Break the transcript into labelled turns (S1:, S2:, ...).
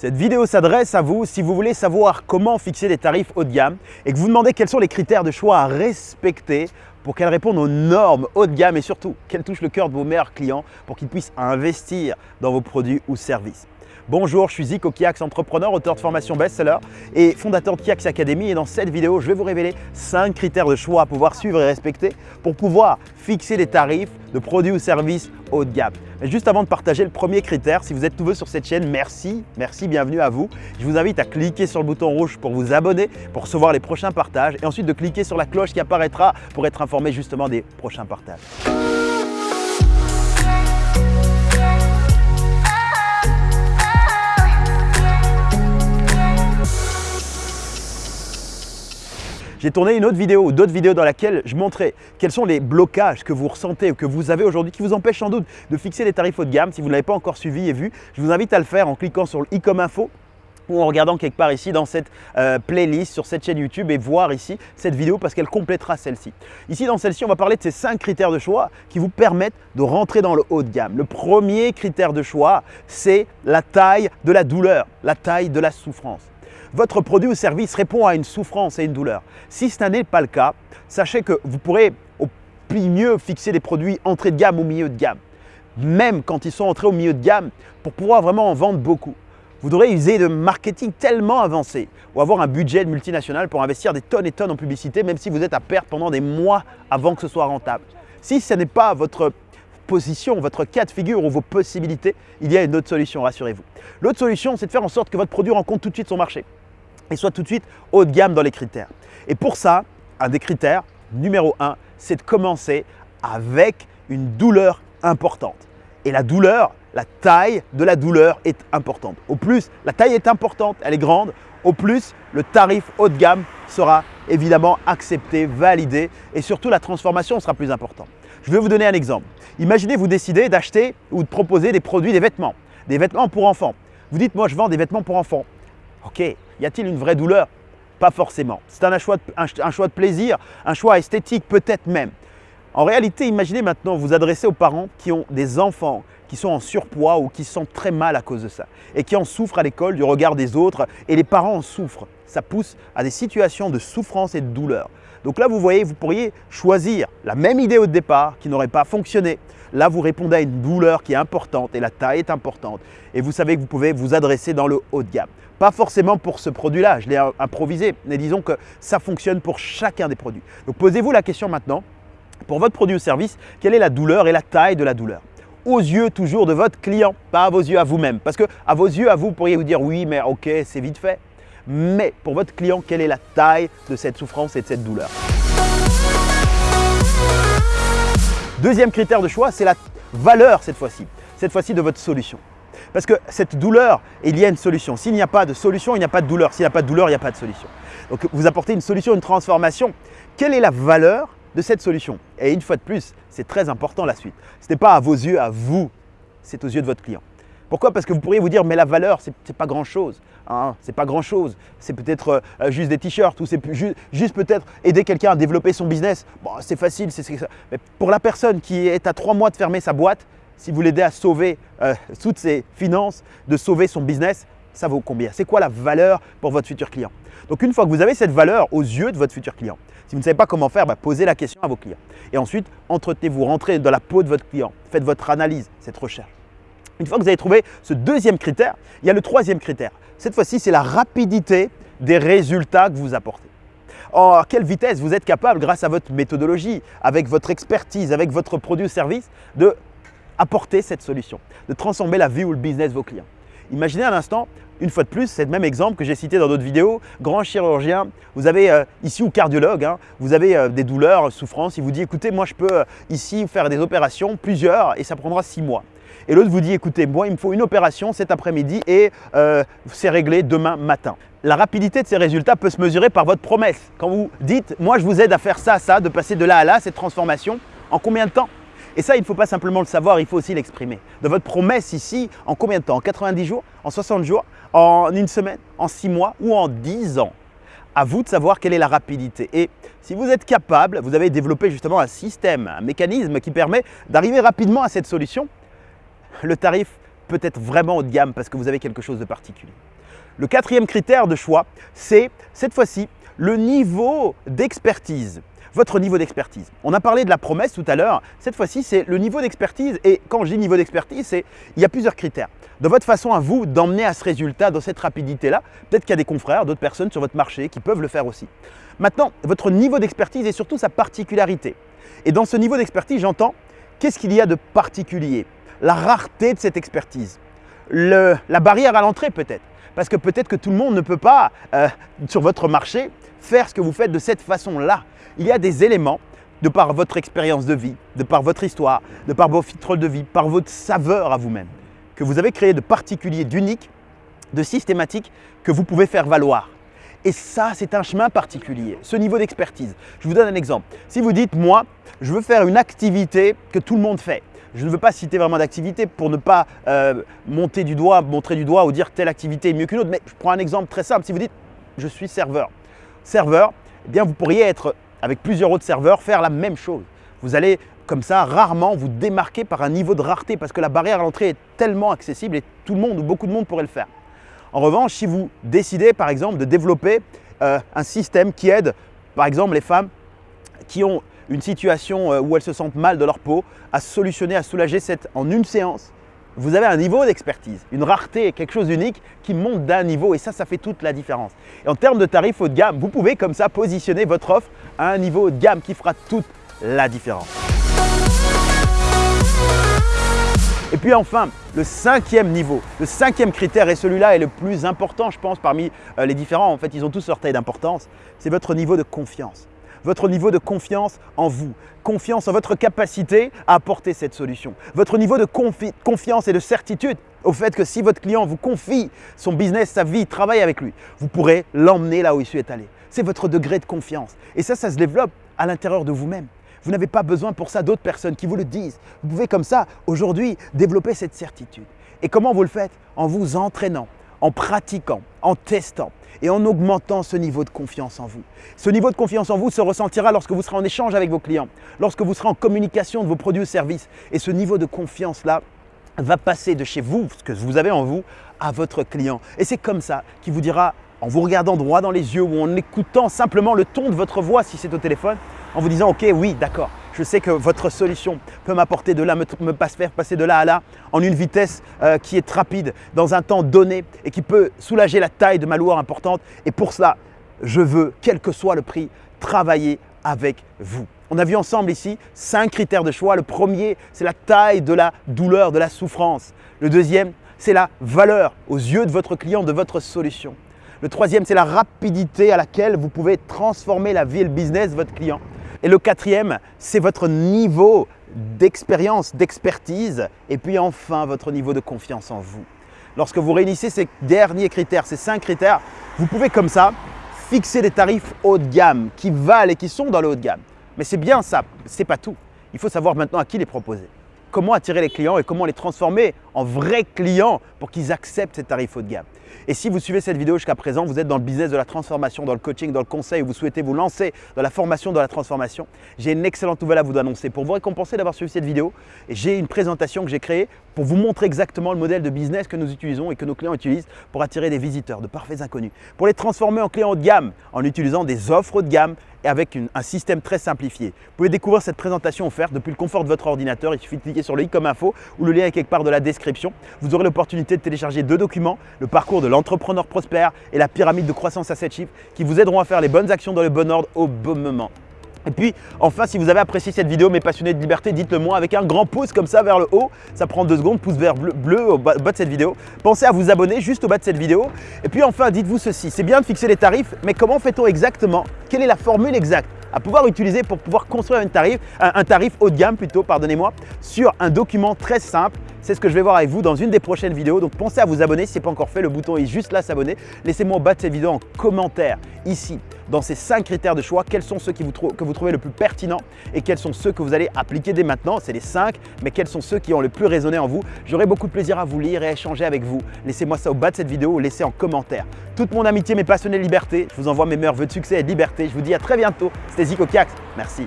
S1: Cette vidéo s'adresse à vous si vous voulez savoir comment fixer des tarifs haut de gamme et que vous demandez quels sont les critères de choix à respecter pour qu'elles répondent aux normes haut de gamme et surtout qu'elles touchent le cœur de vos meilleurs clients pour qu'ils puissent investir dans vos produits ou services. Bonjour, je suis Zico Kiax, entrepreneur, auteur de formation best-seller et fondateur de Kiax Academy. Et dans cette vidéo, je vais vous révéler 5 critères de choix à pouvoir suivre et respecter pour pouvoir fixer des tarifs de produits ou services haut de gamme. Mais juste avant de partager le premier critère, si vous êtes nouveau sur cette chaîne, merci, merci, bienvenue à vous. Je vous invite à cliquer sur le bouton rouge pour vous abonner, pour recevoir les prochains partages et ensuite de cliquer sur la cloche qui apparaîtra pour être informé justement des prochains partages. J'ai tourné une autre vidéo ou d'autres vidéos dans laquelle je montrais quels sont les blocages que vous ressentez ou que vous avez aujourd'hui qui vous empêchent sans doute de fixer des tarifs haut de gamme. Si vous ne l'avez pas encore suivi et vu, je vous invite à le faire en cliquant sur le i comme info ou en regardant quelque part ici dans cette euh, playlist sur cette chaîne YouTube et voir ici cette vidéo parce qu'elle complétera celle-ci. Ici dans celle-ci, on va parler de ces cinq critères de choix qui vous permettent de rentrer dans le haut de gamme. Le premier critère de choix, c'est la taille de la douleur, la taille de la souffrance votre produit ou service répond à une souffrance et une douleur. Si ce n'est pas le cas, sachez que vous pourrez au mieux fixer des produits entrée de gamme ou milieu de gamme, même quand ils sont entrés au milieu de gamme, pour pouvoir vraiment en vendre beaucoup. Vous devrez user de marketing tellement avancé ou avoir un budget multinational pour investir des tonnes et tonnes en publicité, même si vous êtes à perte pendant des mois avant que ce soit rentable. Si ce n'est pas votre position, votre cas de figure ou vos possibilités, il y a une autre solution, rassurez-vous. L'autre solution, c'est de faire en sorte que votre produit rencontre tout de suite son marché et soit tout de suite haut de gamme dans les critères. Et pour ça, un des critères, numéro un, c'est de commencer avec une douleur importante. Et la douleur, la taille de la douleur est importante. Au plus, la taille est importante, elle est grande, au plus, le tarif haut de gamme sera évidemment accepté, validé et surtout la transformation sera plus importante. Je vais vous donner un exemple. Imaginez vous décidez d'acheter ou de proposer des produits, des vêtements, des vêtements pour enfants. Vous dites, moi je vends des vêtements pour enfants. Ok, y a-t-il une vraie douleur? Pas forcément. C'est un un choix de plaisir, un choix esthétique peut-être même. En réalité, imaginez maintenant vous adresser aux parents qui ont des enfants qui sont en surpoids ou qui sentent très mal à cause de ça et qui en souffrent à l'école du regard des autres et les parents en souffrent. Ça pousse à des situations de souffrance et de douleur. Donc là, vous voyez, vous pourriez choisir la même idée au départ qui n'aurait pas fonctionné. Là, vous répondez à une douleur qui est importante et la taille est importante. Et vous savez que vous pouvez vous adresser dans le haut de gamme. Pas forcément pour ce produit-là, je l'ai improvisé, mais disons que ça fonctionne pour chacun des produits. Donc posez-vous la question maintenant, pour votre produit ou service, quelle est la douleur et la taille de la douleur? Aux yeux toujours de votre client, pas à vos yeux à vous-même. Parce que à vos yeux à vous, vous pourriez vous dire oui, mais ok, c'est vite fait. Mais pour votre client, quelle est la taille de cette souffrance et de cette douleur? Deuxième critère de choix, c'est la valeur cette fois-ci. Cette fois-ci de votre solution. Parce que cette douleur, il y a une solution. S'il n'y a pas de solution, il n'y a pas de douleur. S'il n'y a pas de douleur, il n'y a pas de solution. Donc vous apportez une solution, une transformation. Quelle est la valeur de cette solution? Et une fois de plus, c'est très important la suite. Ce n'est pas à vos yeux, à vous, c'est aux yeux de votre client. Pourquoi? Parce que vous pourriez vous dire, mais la valeur, ce n'est pas grand-chose. Hein, c'est pas grand-chose. C'est peut-être euh, juste des t-shirts ou c'est juste peut-être aider quelqu'un à développer son business. Bon, c'est facile. c'est ça. Mais pour la personne qui est à trois mois de fermer sa boîte, si vous l'aidez à sauver euh, toutes ses finances, de sauver son business, ça vaut combien? C'est quoi la valeur pour votre futur client? Donc une fois que vous avez cette valeur aux yeux de votre futur client, si vous ne savez pas comment faire, bah, posez la question à vos clients. Et ensuite, entretenez-vous, rentrez dans la peau de votre client, faites votre analyse, cette recherche. Une fois que vous avez trouvé ce deuxième critère, il y a le troisième critère. Cette fois-ci, c'est la rapidité des résultats que vous apportez. à quelle vitesse vous êtes capable, grâce à votre méthodologie, avec votre expertise, avec votre produit ou service, de apporter cette solution, de transformer la vie ou le business de vos clients? Imaginez un instant, une fois de plus, c'est même exemple que j'ai cité dans d'autres vidéos, grand chirurgien, vous avez euh, ici ou cardiologue, hein, vous avez euh, des douleurs, souffrances, il vous dit écoutez, moi je peux euh, ici faire des opérations, plusieurs, et ça prendra six mois. Et l'autre vous dit, écoutez, moi, il me faut une opération cet après-midi et euh, c'est réglé demain matin. La rapidité de ces résultats peut se mesurer par votre promesse. Quand vous dites, moi, je vous aide à faire ça, ça, de passer de là à là, cette transformation, en combien de temps? Et ça, il ne faut pas simplement le savoir, il faut aussi l'exprimer. De votre promesse ici, en combien de temps? En 90 jours? En 60 jours? En une semaine? En 6 mois? Ou en 10 ans? À vous de savoir quelle est la rapidité. Et si vous êtes capable, vous avez développé justement un système, un mécanisme qui permet d'arriver rapidement à cette solution, le tarif peut-être vraiment haut de gamme parce que vous avez quelque chose de particulier. Le quatrième critère de choix, c'est cette fois-ci le niveau d'expertise votre niveau d'expertise. On a parlé de la promesse tout à l'heure, cette fois-ci c'est le niveau d'expertise et quand je dis niveau d'expertise, c'est il y a plusieurs critères. Dans votre façon à vous d'emmener à ce résultat, dans cette rapidité-là, peut-être qu'il y a des confrères, d'autres personnes sur votre marché qui peuvent le faire aussi. Maintenant, votre niveau d'expertise et surtout sa particularité. Et dans ce niveau d'expertise, j'entends qu'est-ce qu'il y a de particulier? La rareté de cette expertise, la barrière à l'entrée peut-être. Parce que peut-être que tout le monde ne peut pas, euh, sur votre marché, faire ce que vous faites de cette façon-là il y a des éléments de par votre expérience de vie, de par votre histoire, de par vos filtres de vie, par votre saveur à vous-même, que vous avez créé de particulier, d'unique, de systématique que vous pouvez faire valoir. Et ça, c'est un chemin particulier, ce niveau d'expertise. Je vous donne un exemple. Si vous dites, moi, je veux faire une activité que tout le monde fait. Je ne veux pas citer vraiment d'activité pour ne pas euh, monter du doigt, montrer du doigt ou dire telle activité est mieux qu'une autre. Mais je prends un exemple très simple. Si vous dites, je suis serveur. Serveur, eh bien, vous pourriez être avec plusieurs autres serveurs, faire la même chose. Vous allez comme ça rarement vous démarquer par un niveau de rareté parce que la barrière à l'entrée est tellement accessible et tout le monde ou beaucoup de monde pourrait le faire. En revanche, si vous décidez par exemple de développer euh, un système qui aide par exemple les femmes qui ont une situation euh, où elles se sentent mal de leur peau à solutionner, à soulager cette en une séance, vous avez un niveau d'expertise, une rareté, quelque chose d'unique qui monte d'un niveau et ça, ça fait toute la différence. Et en termes de tarifs haut de gamme, vous pouvez comme ça positionner votre offre à un niveau haut de gamme qui fera toute la différence. Et puis enfin, le cinquième niveau, le cinquième critère, et celui-là est le plus important, je pense, parmi euh, les différents, en fait, ils ont tous leur taille d'importance, c'est votre niveau de confiance votre niveau de confiance en vous, confiance en votre capacité à apporter cette solution, votre niveau de confiance et de certitude au fait que si votre client vous confie son business, sa vie, travaille avec lui, vous pourrez l'emmener là où il souhaite aller. C'est votre degré de confiance. Et ça, ça se développe à l'intérieur de vous-même. Vous n'avez pas besoin pour ça d'autres personnes qui vous le disent. Vous pouvez comme ça, aujourd'hui, développer cette certitude. Et comment vous le faites? En vous entraînant, en pratiquant, en testant et en augmentant ce niveau de confiance en vous. Ce niveau de confiance en vous se ressentira lorsque vous serez en échange avec vos clients, lorsque vous serez en communication de vos produits ou services. Et ce niveau de confiance-là va passer de chez vous, ce que vous avez en vous, à votre client. Et c'est comme ça qu'il vous dira, en vous regardant droit dans les yeux ou en écoutant simplement le ton de votre voix si c'est au téléphone, en vous disant « Ok, oui, d'accord, je sais que votre solution peut m'apporter de là, me, faire passer de là à là en une vitesse euh, qui est rapide, dans un temps donné et qui peut soulager la taille de ma loueur importante. Et pour cela, je veux, quel que soit le prix, travailler avec vous. On a vu ensemble ici cinq critères de choix. Le premier, c'est la taille de la douleur, de la souffrance. Le deuxième, c'est la valeur aux yeux de votre client, de votre solution. Le troisième, c'est la rapidité à laquelle vous pouvez transformer la vie et le business de votre client. Et le quatrième, c'est votre niveau d'expérience, d'expertise et puis enfin votre niveau de confiance en vous. Lorsque vous réunissez ces derniers critères, ces cinq critères, vous pouvez comme ça fixer des tarifs haut de gamme qui valent et qui sont dans le haut de gamme. Mais c'est bien ça, ce n'est pas tout. Il faut savoir maintenant à qui les proposer. Comment attirer les clients et comment les transformer en vrais clients pour qu'ils acceptent ces tarifs haut de gamme. Et si vous suivez cette vidéo jusqu'à présent, vous êtes dans le business de la transformation, dans le coaching, dans le conseil, ou vous souhaitez vous lancer dans la formation de la transformation, j'ai une excellente nouvelle à vous annoncer. Pour vous récompenser d'avoir suivi cette vidéo, j'ai une présentation que j'ai créée pour vous montrer exactement le modèle de business que nous utilisons et que nos clients utilisent pour attirer des visiteurs, de parfaits inconnus, pour les transformer en clients haut de gamme en utilisant des offres haut de gamme et avec un système très simplifié. Vous pouvez découvrir cette présentation offerte depuis le confort de votre ordinateur. Il suffit de cliquer sur le i comme info ou le lien est quelque part de la description. Vous aurez l'opportunité de télécharger deux documents, le parcours de l'entrepreneur prospère et la pyramide de croissance à 7 chiffres qui vous aideront à faire les bonnes actions dans le bon ordre au bon moment. Et puis, enfin, si vous avez apprécié cette vidéo, mes passionnés de liberté, dites-le moi avec un grand pouce comme ça vers le haut. Ça prend deux secondes, pouce vert bleu, au bas de cette vidéo. Pensez à vous abonner juste au bas de cette vidéo. Et puis enfin, dites-vous ceci, c'est bien de fixer les tarifs, mais comment fait-on exactement? Quelle est la formule exacte à pouvoir utiliser pour pouvoir construire un tarif, un, tarif haut de gamme plutôt, pardonnez-moi, sur un document très simple. C'est ce que je vais voir avec vous dans une des prochaines vidéos. Donc pensez à vous abonner si ce n'est pas encore fait, le bouton est juste là, s'abonner. Laissez-moi au bas de cette vidéo en commentaire ici dans ces cinq critères de choix, quels sont ceux que vous trouvez le plus pertinents et quels sont ceux que vous allez appliquer dès maintenant? C'est les cinq, mais quels sont ceux qui ont le plus résonné en vous? J'aurai beaucoup de plaisir à vous lire et à échanger avec vous. Laissez-moi ça au bas de cette vidéo ou laissez en commentaire. Toute mon amitié, mes passionnés de liberté, je vous envoie mes meilleurs vœux de succès et de liberté. Je vous dis à très bientôt. C'était Zico Kiax. Merci.